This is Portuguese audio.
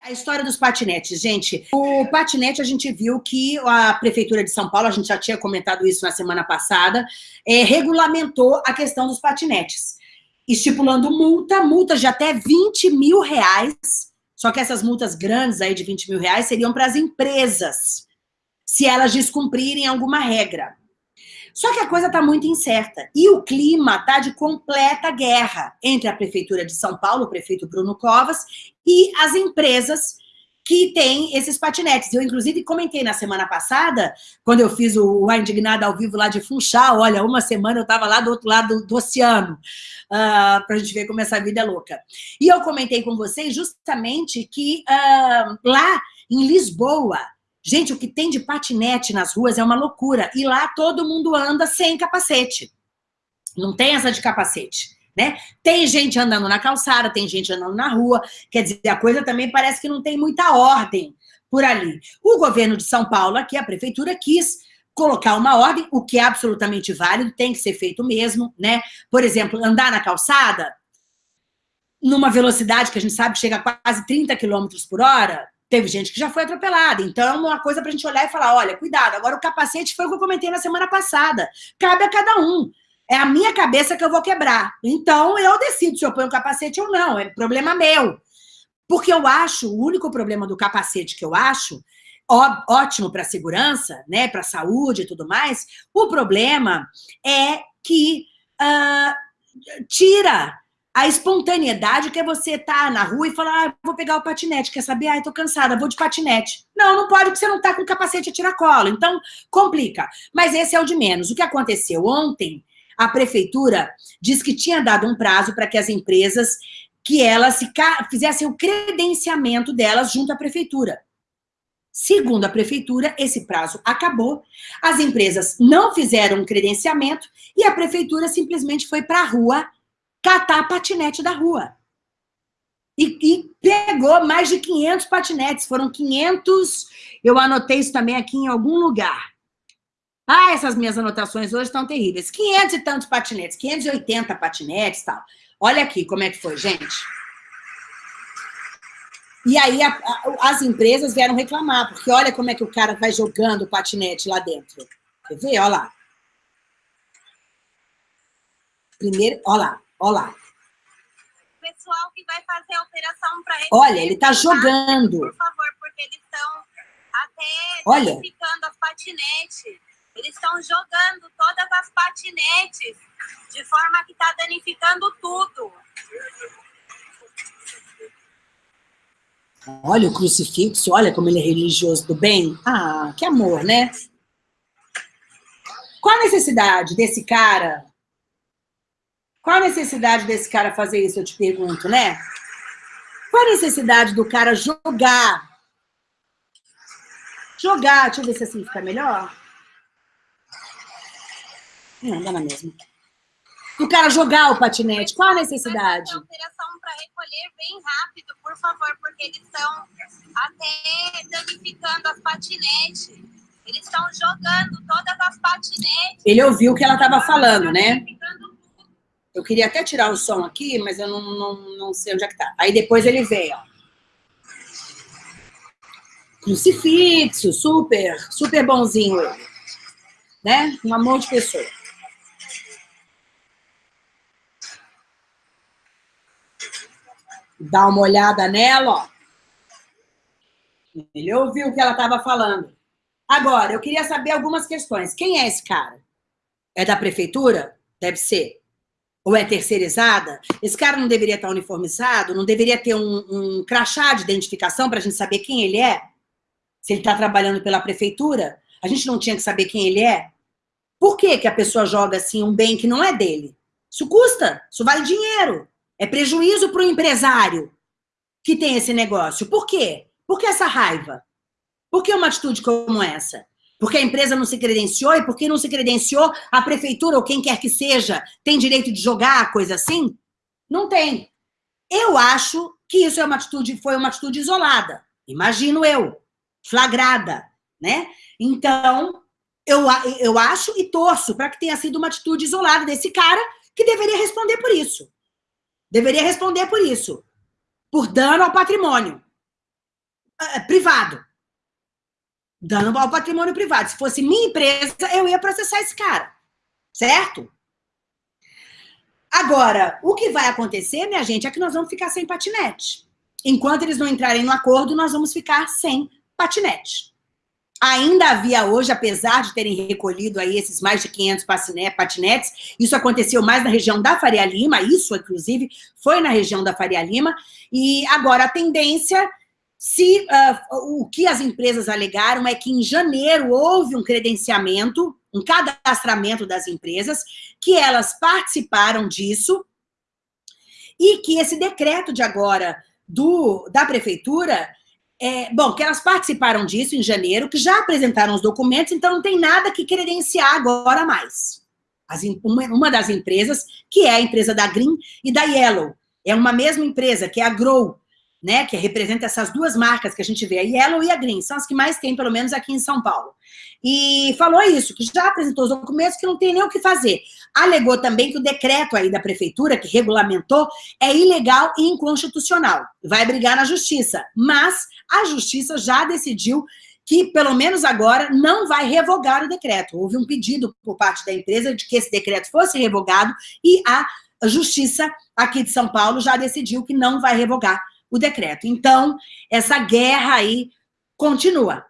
A história dos patinetes, gente. O patinete, a gente viu que a Prefeitura de São Paulo, a gente já tinha comentado isso na semana passada, é, regulamentou a questão dos patinetes, estipulando multa, multas de até 20 mil reais, só que essas multas grandes aí de 20 mil reais seriam para as empresas, se elas descumprirem alguma regra. Só que a coisa está muito incerta. E o clima está de completa guerra entre a Prefeitura de São Paulo, o prefeito Bruno Covas, e as empresas que têm esses patinetes. Eu, inclusive, comentei na semana passada, quando eu fiz o, A Indignada ao vivo lá de Funchal, olha, uma semana eu estava lá do outro lado do, do oceano, uh, ah, para a gente ver como essa vida é louca. E eu comentei com vocês justamente que uh, lá em Lisboa, Gente, o que tem de patinete nas ruas é uma loucura. E lá todo mundo anda sem capacete. Não tem essa de capacete. Né? Tem gente andando na calçada, tem gente andando na rua. Quer dizer, a coisa também parece que não tem muita ordem por ali. O governo de São Paulo, aqui, a prefeitura, quis colocar uma ordem, o que é absolutamente válido, tem que ser feito mesmo, né? Por exemplo, andar na calçada, numa velocidade que a gente sabe chega a quase 30 km por hora, Teve gente que já foi atropelada. Então, é uma coisa para a gente olhar e falar, olha, cuidado. Agora, o capacete foi o que eu comentei na semana passada. Cabe a cada um. É a minha cabeça que eu vou quebrar. Então, eu decido se eu ponho o capacete ou não. É problema meu. Porque eu acho, o único problema do capacete que eu acho, ó, ótimo para segurança, né, para saúde e tudo mais, o problema é que uh, tira a espontaneidade que é você estar tá na rua e falar, ah, vou pegar o patinete, quer saber? Ah, tô cansada, vou de patinete. Não, não pode, porque você não tá com capacete a tiracolo. Então, complica. Mas esse é o de menos. O que aconteceu ontem, a prefeitura disse que tinha dado um prazo para que as empresas, que elas fizessem o credenciamento delas junto à prefeitura. Segundo a prefeitura, esse prazo acabou, as empresas não fizeram um credenciamento e a prefeitura simplesmente foi para a rua catar patinete da rua. E, e, pegou mais de 500 patinetes, foram 500, eu anotei isso também aqui em algum lugar. Ah, essas minhas anotações hoje estão terríveis. 500 e tantos patinetes, 580 patinetes e tal. Olha aqui como é que foi, gente. E aí a, a, as empresas vieram reclamar, porque olha como é que o cara vai jogando o patinete lá dentro. Quer ver? Olha lá. Primeiro, olha lá. Olha lá. Pessoal que vai fazer a operação para Olha, ele está jogando. Por favor, porque eles estão até Olha. danificando as patinetes. Eles estão jogando todas as patinetes de forma que está danificando tudo. Olha o crucifixo, olha como ele é religioso do bem. Ah, que amor, né? Qual a necessidade desse cara qual a necessidade desse cara fazer isso, eu te pergunto, né? Qual a necessidade do cara jogar? Jogar, deixa eu ver se assim fica melhor. Não, dá na mesma. Do cara jogar o patinete, qual a necessidade? Operação para recolher bem rápido, por favor, porque eles estão até danificando as patinetes. Eles estão jogando todas as patinetes. Ele ouviu o que ela estava falando, né? Eu queria até tirar o som aqui, mas eu não, não, não sei onde é que tá. Aí depois ele veio, ó. Crucifixo, super, super bonzinho ele. Né? Um amor de pessoa. Dá uma olhada nela, ó. Ele ouviu o que ela estava falando. Agora, eu queria saber algumas questões. Quem é esse cara? É da prefeitura? Deve ser ou é terceirizada, esse cara não deveria estar uniformizado, não deveria ter um, um crachá de identificação para a gente saber quem ele é? Se ele está trabalhando pela prefeitura, a gente não tinha que saber quem ele é? Por que, que a pessoa joga assim um bem que não é dele? Isso custa, isso vale dinheiro. É prejuízo para o empresário que tem esse negócio. Por quê? Por que essa raiva? Por que uma atitude como essa? Porque a empresa não se credenciou e porque não se credenciou, a prefeitura ou quem quer que seja tem direito de jogar coisa assim? Não tem. Eu acho que isso é uma atitude, foi uma atitude isolada. Imagino eu, flagrada, né? Então, eu, eu acho e torço para que tenha sido uma atitude isolada desse cara que deveria responder por isso. Deveria responder por isso. Por dano ao patrimônio. uh, privado. Dano ao patrimônio privado. Se fosse minha empresa, eu ia processar esse cara. Certo? Agora, o que vai acontecer, minha gente, é que nós vamos ficar sem patinete. Enquanto eles não entrarem no acordo, nós vamos ficar sem patinete. Ainda havia hoje, apesar de terem recolhido aí esses mais de 500 patinetes, isso aconteceu mais na região da Faria Lima, isso, inclusive, foi na região da Faria Lima, e agora a tendência, se uh, o que as empresas alegaram é que em janeiro houve um credenciamento, um cadastramento das empresas, que elas participaram disso, e que esse decreto de agora do, da prefeitura é, bom, que elas participaram disso em janeiro, que já apresentaram os documentos, então não tem nada que credenciar agora mais. As, uma, uma, das empresas, que é a empresa da Green e da Yellow, é uma mesma empresa, que é a Grow, né, que representa essas duas marcas que a gente vê, a Yellow e a Green, são as que mais tem, pelo menos aqui em São Paulo. E falou isso, que já apresentou os documentos, que não tem nem o que fazer. Alegou também que o decreto aí da prefeitura, que regulamentou, é ilegal e inconstitucional. Vai brigar na justiça, mas a justiça já decidiu que, pelo menos agora, não vai revogar o decreto. Houve um pedido por parte da empresa de que esse decreto fosse revogado e a justiça aqui de São Paulo já decidiu que não vai revogar o decreto. Então, essa guerra aí continua.